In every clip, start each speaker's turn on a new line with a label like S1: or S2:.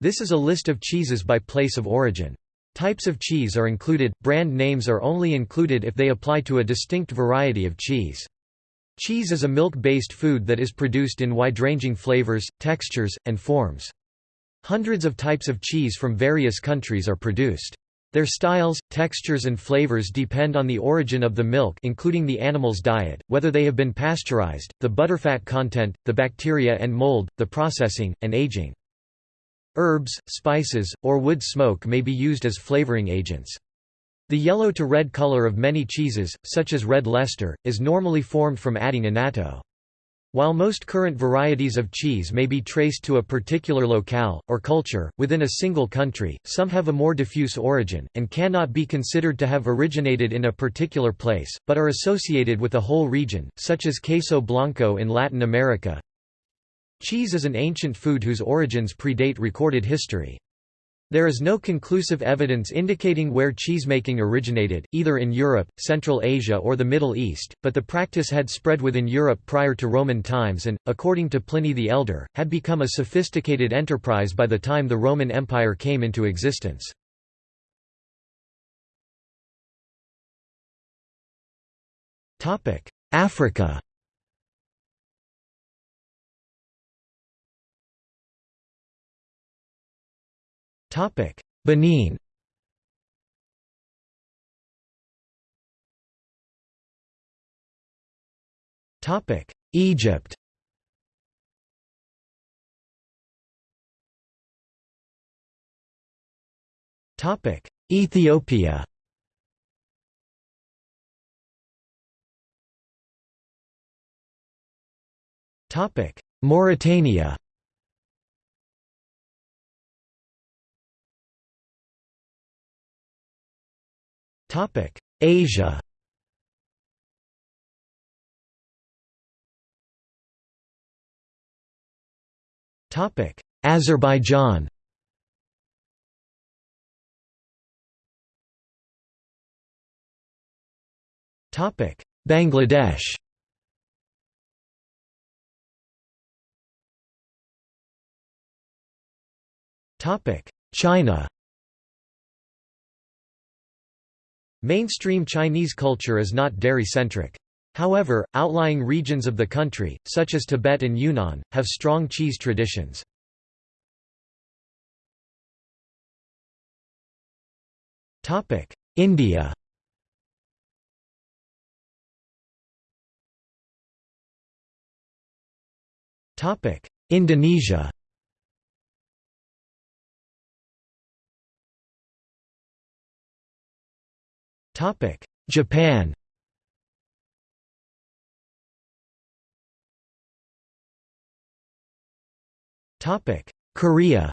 S1: This is a list of cheeses by place of origin. Types of cheese are included, brand names are only included if they apply to a distinct variety of cheese. Cheese is a milk-based food that is produced in wide-ranging flavors, textures, and forms. Hundreds of types of cheese from various countries are produced. Their styles, textures and flavors depend on the origin of the milk including the animal's diet, whether they have been pasteurized, the butterfat content, the bacteria and mold, the processing, and aging. Herbs, spices, or wood smoke may be used as flavoring agents. The yellow to red color of many cheeses, such as red Leicester, is normally formed from adding annatto. While most current varieties of cheese may be traced to a particular locale, or culture, within a single country, some have a more diffuse origin, and cannot be considered to have originated in a particular place, but are associated with a whole region, such as queso blanco in Latin America. Cheese is an ancient food whose origins predate recorded history. There is no conclusive evidence indicating where cheesemaking originated, either in Europe, Central Asia or the Middle East, but the practice had spread within Europe prior to Roman times and, according to Pliny the Elder, had become a sophisticated enterprise by the time the Roman Empire came into existence. Africa Topic: Benin. Topic: Egypt. Topic: Ethiopia. Topic: Mauritania. Topic: Asia. Topic: Azerbaijan. Topic: Bangladesh. Topic: China. Mainstream Chinese culture is not dairy-centric. However, outlying regions of the country, such as Tibet and Yunnan, have strong cheese traditions. India Indonesia Japan Topic: Korea.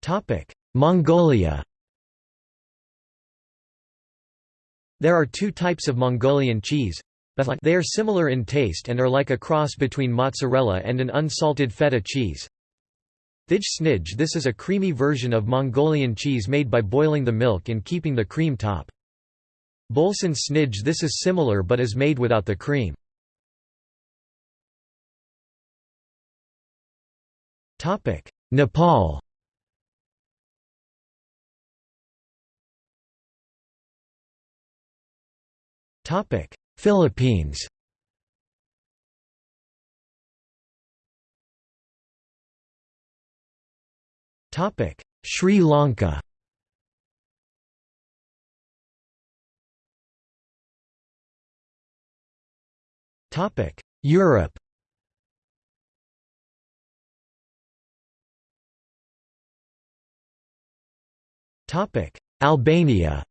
S1: Topic: Mongolia. There are two types of Mongolian cheese. They are similar in taste and are like a cross between mozzarella and an unsalted feta cheese. Thij snij This is a creamy version of Mongolian cheese made by boiling the milk and keeping the cream top. Bolson snij This is similar but is made without the cream. Nepal Philippines Topic: Sri Lanka. Topic: Europe. Topic: Albania.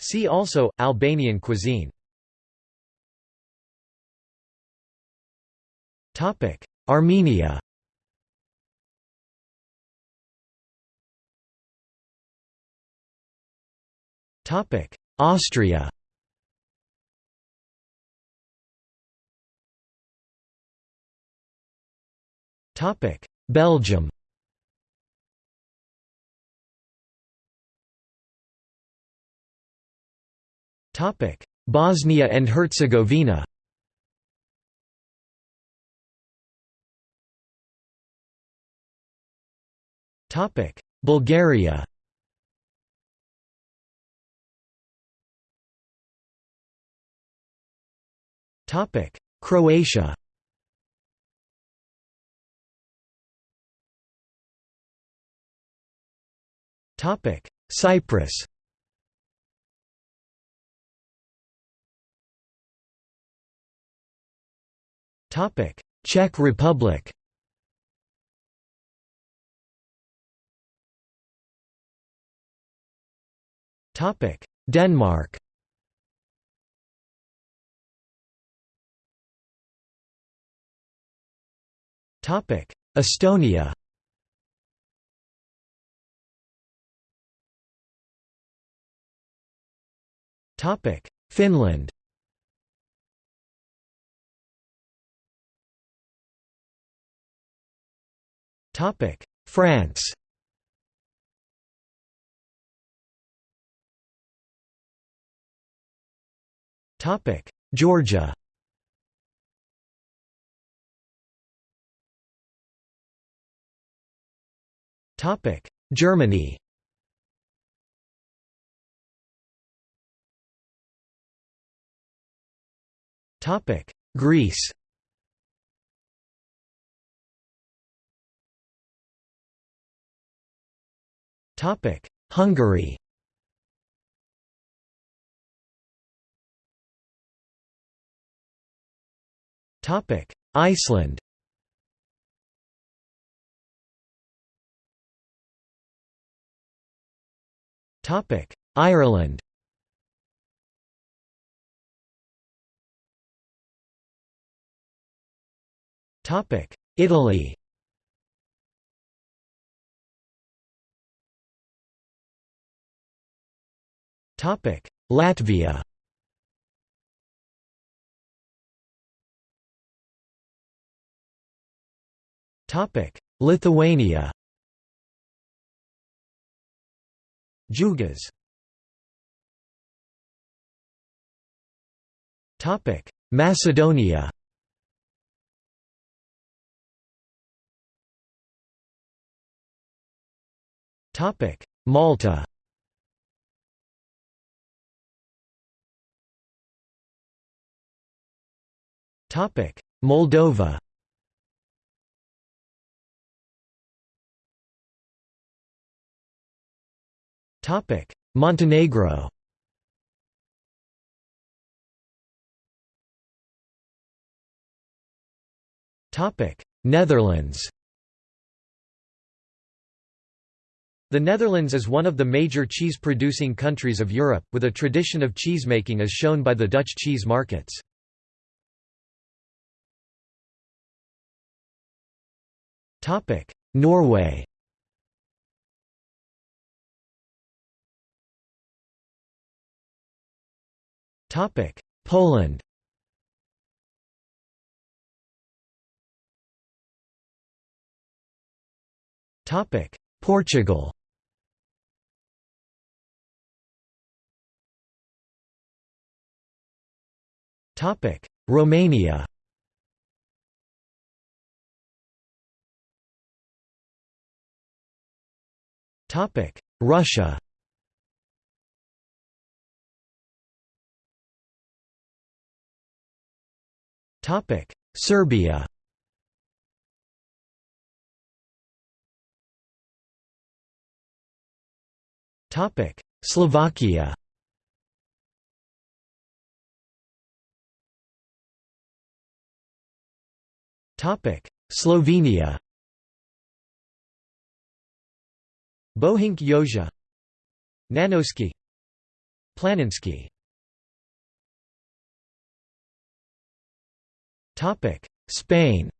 S1: See also Albanian cuisine. Topic: Armenia. Topic: Austria. Topic: Belgium. Topic: Bosnia and Herzegovina. Topic: Bulgaria Croatia. Topic: Cyprus. Topic: Czech Republic. Topic: Denmark Estonia. Topic: Finland. Topic: France. Topic: Georgia Germany. Topic: Greece. Topic: Hungary. Topic: Iceland Ireland. Topic: Italy. Topic: Latvia. Topic: Lithuania Jugas. Macedonia. Malta. Moldova Montenegro. Topic: Netherlands. The Netherlands is one of the major cheese-producing countries of Europe, with a tradition of cheesemaking as shown by the Dutch cheese markets. Norway Poland. Topic: Portugal. Topic: Romania. Topic: Russia Serbia. Topic: Slovakia. Topic: Slovenia. Bohinj Joža. Nanoski. Planinski Spain.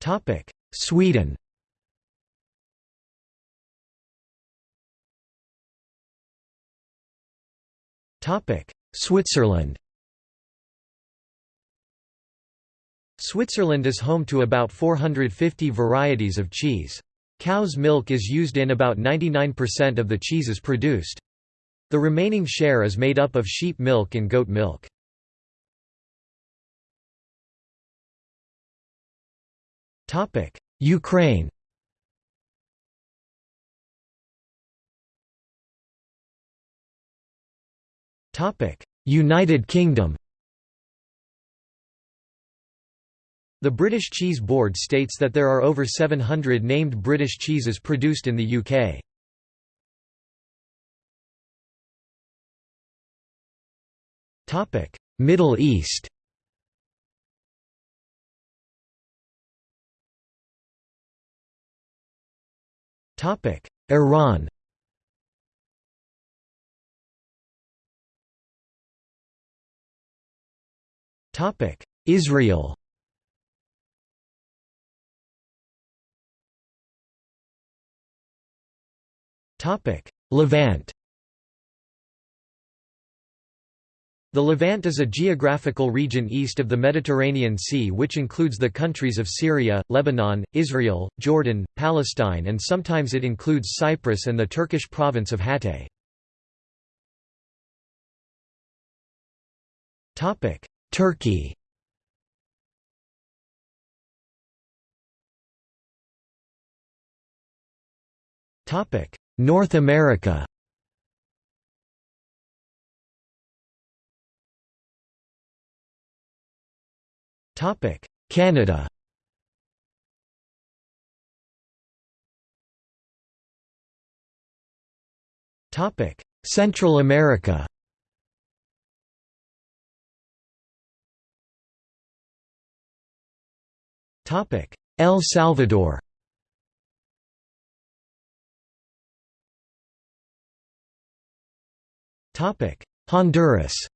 S1: Topic: Sweden. Topic: Switzerland. Switzerland is home to about 450 varieties of cheese. Cow's milk is used in about 99% of the cheeses produced. The remaining share is made up of sheep milk and goat milk. Ukraine United Kingdom The British Cheese Board states that there are over 700 named British cheeses produced in the UK. Middle East. Topic: Iran. Topic: Israel. Topic: Levant The Levant is a geographical region east of the Mediterranean Sea which includes the countries of Syria, Lebanon, Israel, Jordan, Palestine and sometimes it includes Cyprus and the Turkish province of Hatay. Turkey North America Canada. Topic: Central America. Topic: El Salvador. Topic: Honduras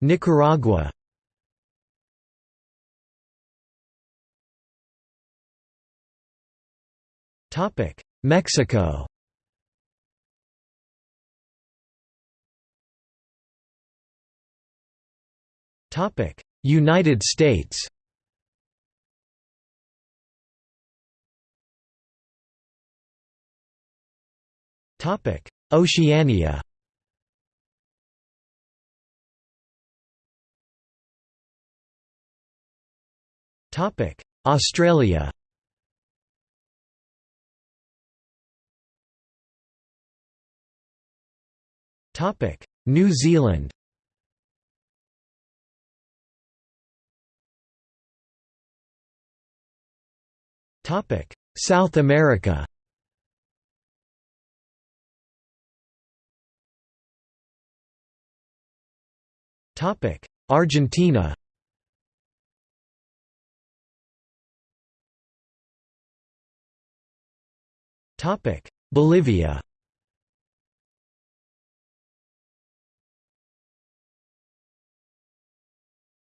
S1: Nicaragua. Mexico. United States. Oceania Australia. Topic: New Zealand. Topic: South America. Topic: Argentina Bolivia.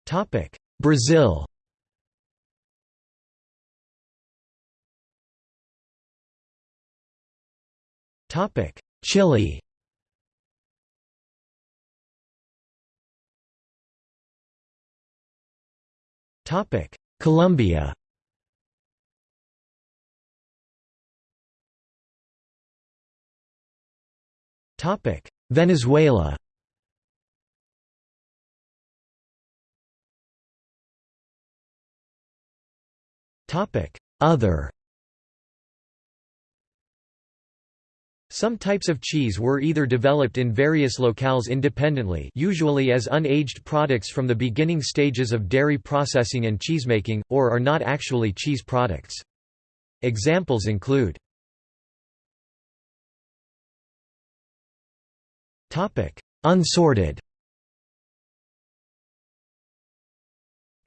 S1: Topic: Brazil. Topic: Chile. Topic: Colombia Venezuela. Topic: Other. Some types of cheese were either developed in various locales independently usually as unaged products from the beginning stages of dairy processing and cheesemaking, or are not actually cheese products. Examples include Unsorted.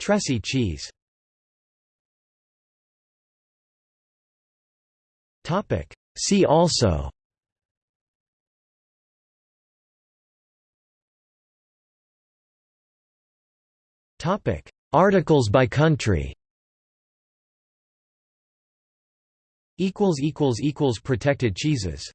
S1: Tressy cheese. Topic: See also. Topic: Articles by country. Equals equals equals protected cheeses.